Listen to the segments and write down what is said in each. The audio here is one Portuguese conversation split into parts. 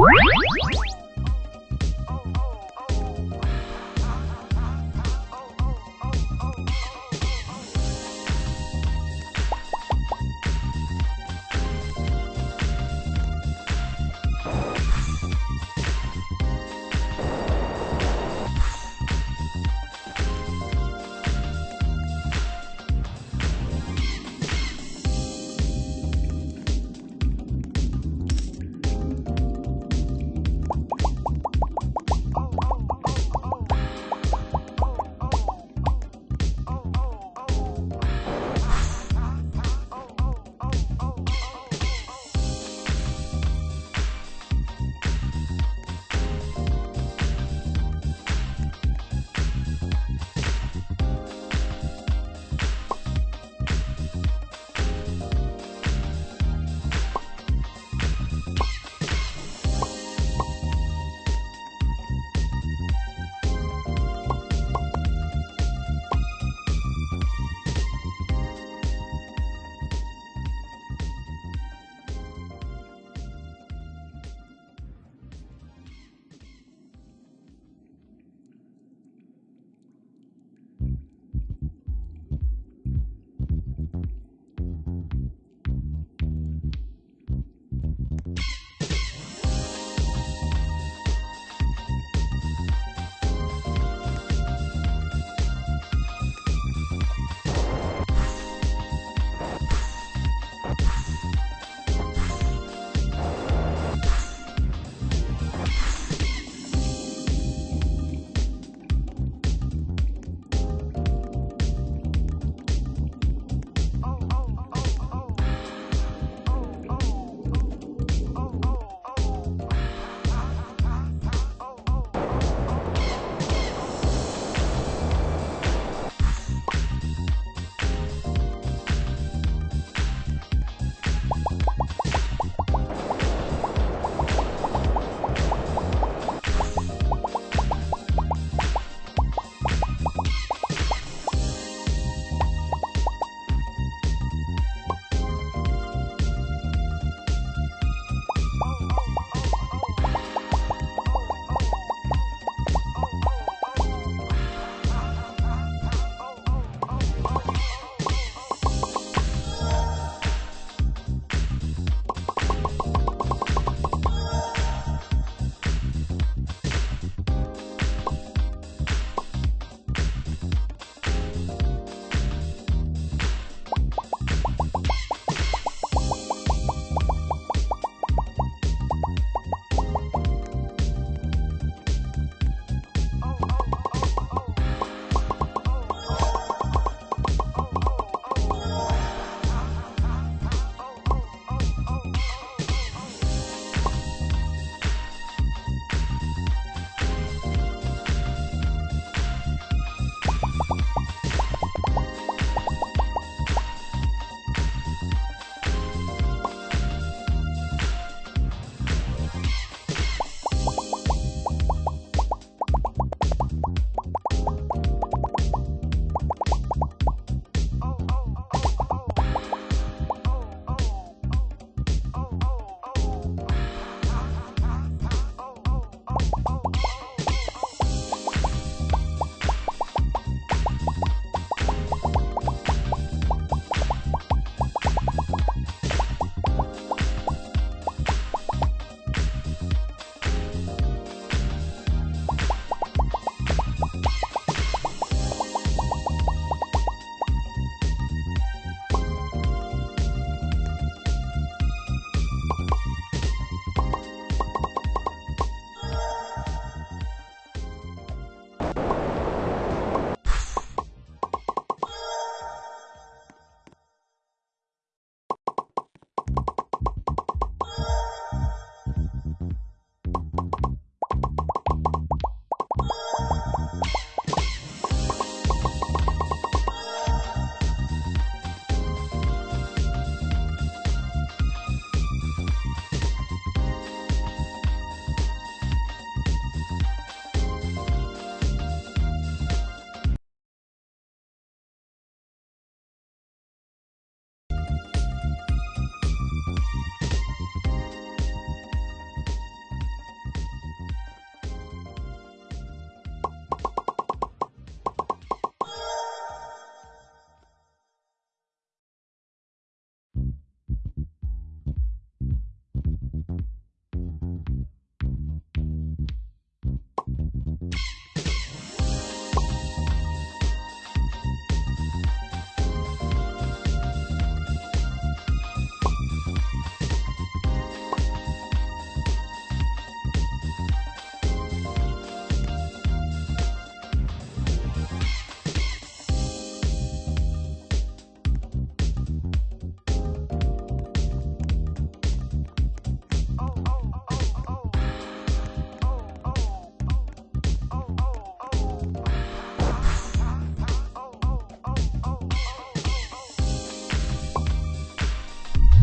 What?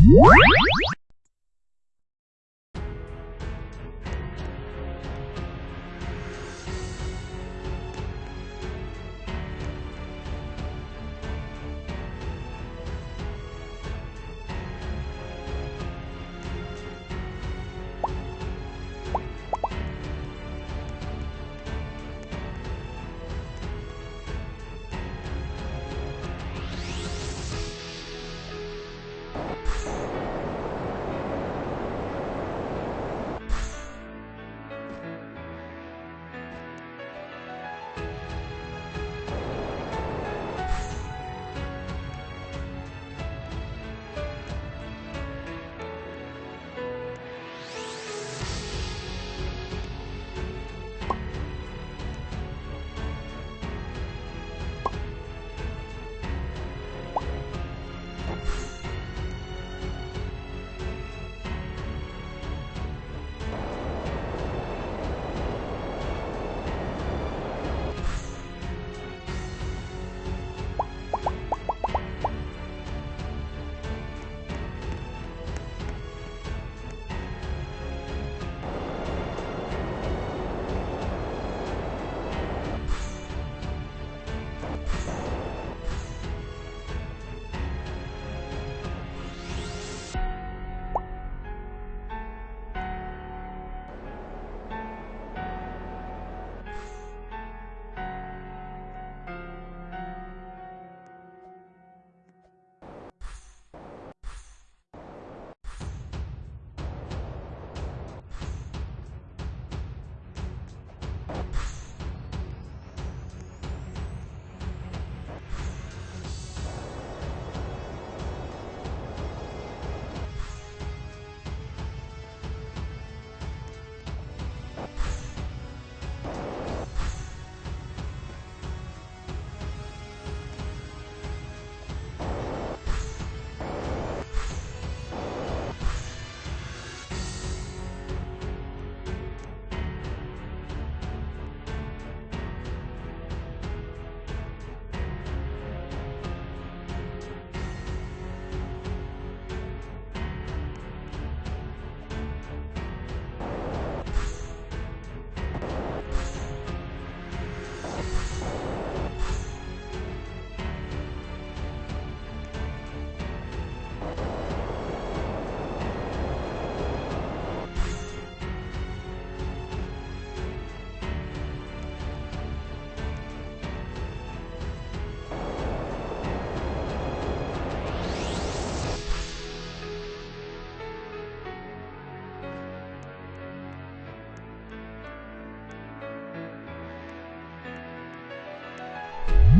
Música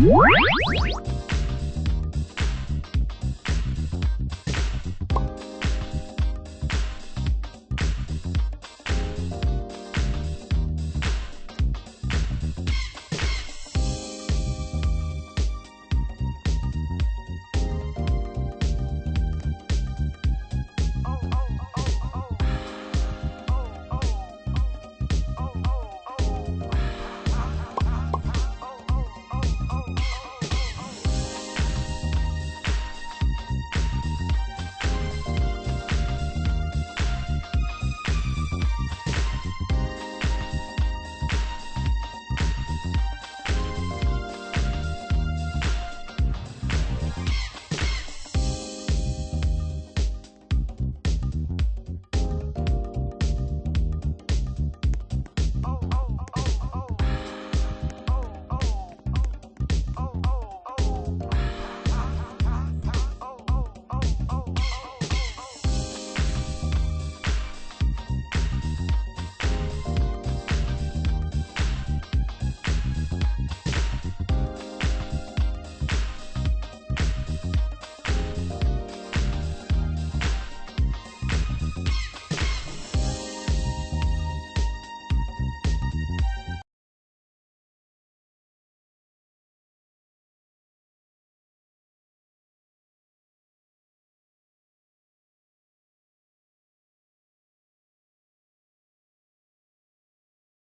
What?